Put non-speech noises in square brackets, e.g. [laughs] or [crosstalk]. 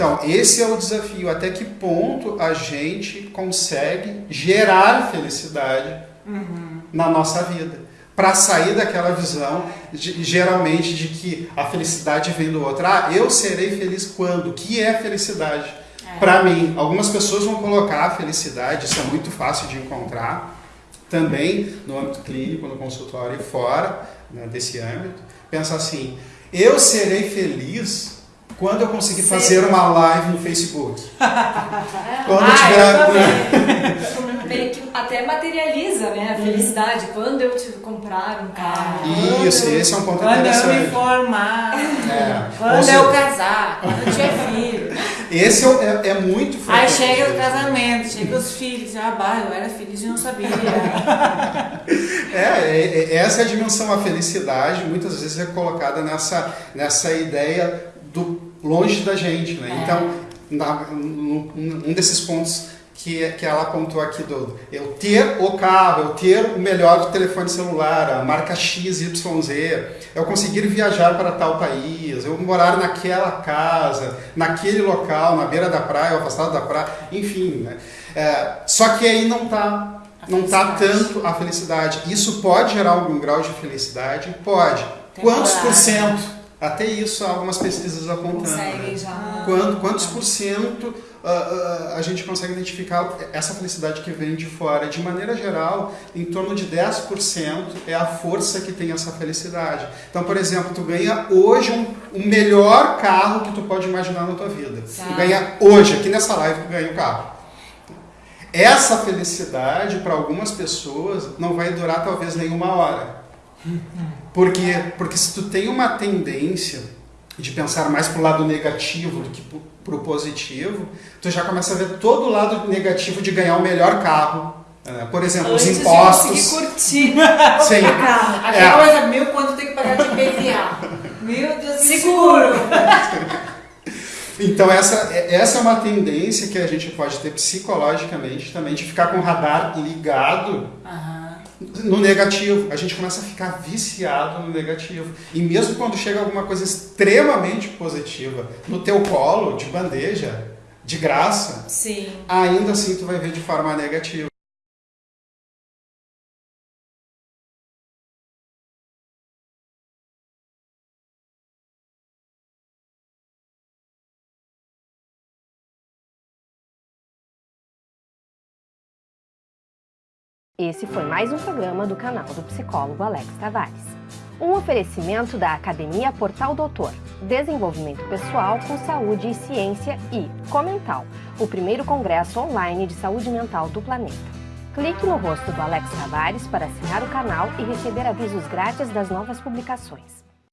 Então, esse é o desafio. Até que ponto a gente consegue gerar felicidade uhum. na nossa vida? Para sair daquela visão, de, geralmente, de que a felicidade vem do outro. Ah, eu serei feliz quando? O que é felicidade? É. Para mim, algumas pessoas vão colocar a felicidade, isso é muito fácil de encontrar, também no âmbito clínico, no consultório e fora né, desse âmbito. Pensa assim, eu serei feliz quando eu conseguir fazer uma live no Facebook. [laughs] quando ah, eu tiver. [laughs] Meio que até materializa né, a felicidade. Quando eu te comprar um carro. Isso, esse é um ponto quando interessante. Quando eu me formar. É. Quando eu casar. Quando eu tiver filho. Esse é, é, é muito frequente. Aí chega o casamento, chega os filhos. Ah, bah, eu era feliz e não sabia. [laughs] é, é, é, essa é a dimensão, a felicidade, muitas vezes é colocada nessa, nessa ideia do longe da gente, né? Então, na, um desses pontos que, que ela apontou aqui do eu ter o carro, eu ter o melhor telefone celular, a marca XYZ, eu conseguir viajar para tal país, eu morar naquela casa, naquele local, na beira da praia, afastado da praia, enfim, né? É, só que aí não está não tá tanto a felicidade. Isso pode gerar algum grau de felicidade? Pode. Quantos por cento? Até isso algumas pesquisas apontando. Conseguem já. Quanto, quantos por cento uh, uh, a gente consegue identificar essa felicidade que vem de fora? De maneira geral, em torno de 10% é a força que tem essa felicidade. Então, por exemplo, tu ganha hoje um, um melhor carro que tu pode imaginar na tua vida. Tá. Tu ganha hoje, aqui nessa live, tu ganha o um carro. Essa felicidade, para algumas pessoas, não vai durar talvez nenhuma hora porque, porque se tu tem uma tendência de pensar mais pro lado negativo do que pro positivo, tu já começa a ver todo o lado negativo de ganhar o melhor carro. Né? Por exemplo, Antes os impostos. De curtir [laughs] Sim. carro. Aquela é. coisa, meu, quanto tem que pagar de IPVA? meu Deus, seguro! Então essa, essa é uma tendência que a gente pode ter psicologicamente também, de ficar com o radar ligado uhum no negativo. A gente começa a ficar viciado no negativo. E mesmo quando chega alguma coisa extremamente positiva no teu colo, de bandeja, de graça, Sim. ainda assim tu vai ver de forma negativa. Esse foi mais um programa do canal do psicólogo Alex Tavares. Um oferecimento da Academia Portal Doutor, desenvolvimento pessoal com saúde e ciência e Comental, o primeiro congresso online de saúde mental do planeta. Clique no rosto do Alex Tavares para assinar o canal e receber avisos grátis das novas publicações.